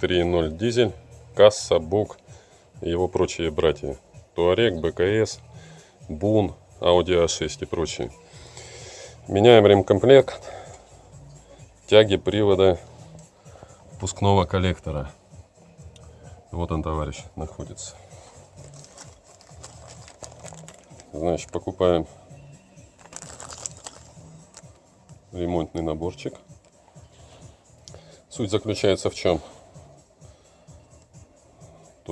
3.0 дизель, касса, бук и его прочие братья. Туарек, БКС, Бун, Audi A6 и прочие. Меняем ремкомплект, тяги привода впускного коллектора. Вот он, товарищ, находится. Значит, покупаем ремонтный наборчик. Суть заключается в чем?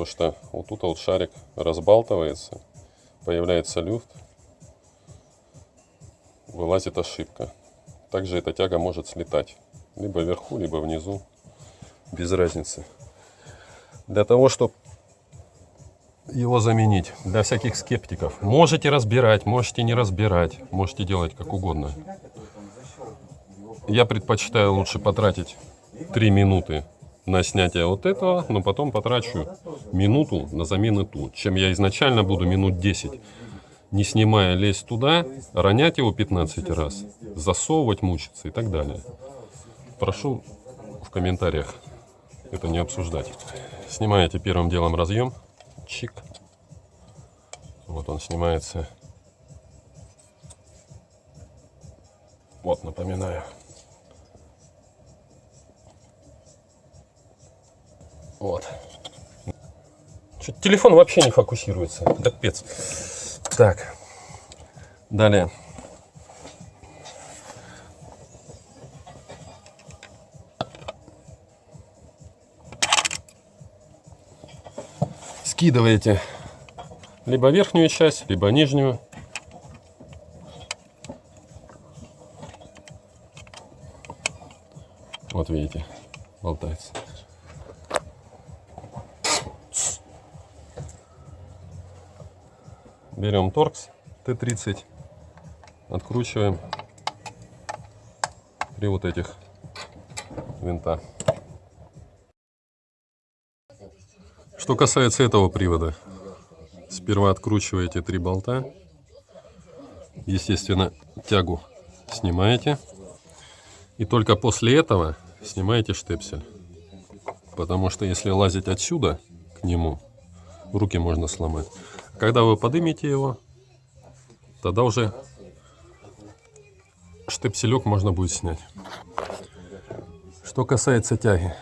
То, что вот тут вот шарик разбалтывается, появляется люфт, вылазит ошибка. Также эта тяга может слетать. Либо вверху, либо внизу. Без разницы. Для того, чтобы его заменить для всяких скептиков. Можете разбирать, можете не разбирать, можете делать как угодно. Я предпочитаю лучше потратить 3 минуты на снятие вот этого, но потом потрачу минуту на замену ту, чем я изначально буду минут 10 не снимая лезть туда, ронять его 15 раз, засовывать, мучиться и так далее. Прошу в комментариях это не обсуждать. Снимаете первым делом разъем, чик. Вот он снимается. Вот, напоминаю. Вот. Чуть телефон вообще не фокусируется. Да пец. Так. Далее. Скидываете либо верхнюю часть, либо нижнюю. Вот видите, болтается. Берем торкс Т-30, откручиваем при вот этих винта. Что касается этого привода, сперва откручиваете три болта, естественно, тягу снимаете, и только после этого снимаете штепсель. Потому что если лазить отсюда к нему, руки можно сломать. Когда вы поднимете его, тогда уже штепселек можно будет снять. Что касается тяги.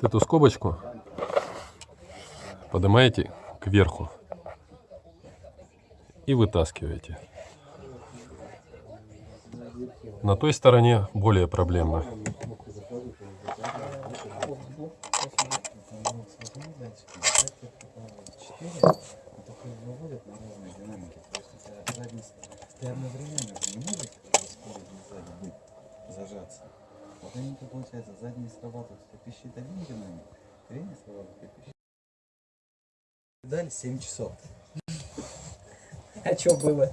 Эту скобочку поднимаете кверху и вытаскиваете. На той стороне более проблемно. Зажаться. Вот они, получается, задние срабатывают, пищит один динамик, и пищит. Дали 7 часов. А что было?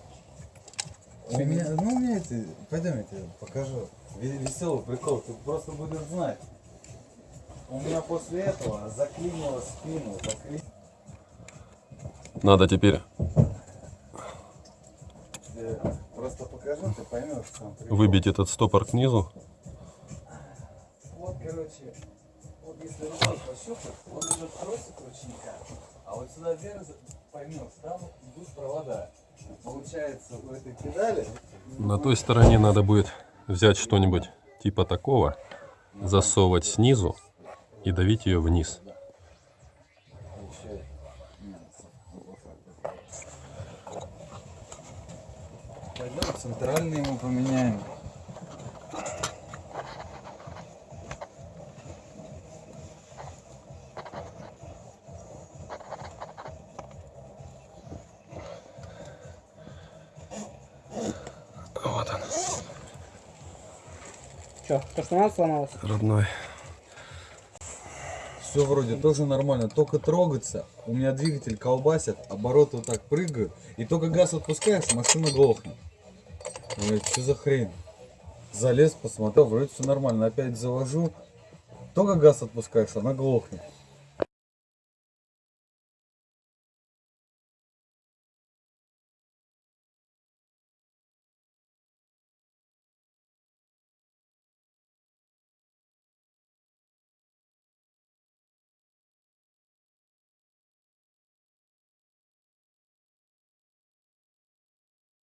У меня, ну у меня это, пойдем я тебе покажу. Ве- Веселый прикол, ты просто будешь знать. У меня после этого заклинило спину, заклинило. Надо теперь Просто покажу, ты поймешь сам. прикол. выбить этот стопор к низу. Вот, короче, вот если рукой пощупать, вот идет тросик ручника, а вот сюда вверх поймешь, там идут провода. Получается, у этой педали На той стороне надо будет взять что-нибудь типа такого, засовывать снизу и давить ее вниз. пойдем центральный ему поменяем. Что, то, что надо сломалось? родной. Все вроде тоже нормально, только трогаться. У меня двигатель колбасит, обороты вот так прыгают. И только газ отпускаешь, машина глохнет. Блять, что за хрень? Залез, посмотрел, вроде все нормально. Опять завожу. Только газ отпускаешь, она глохнет.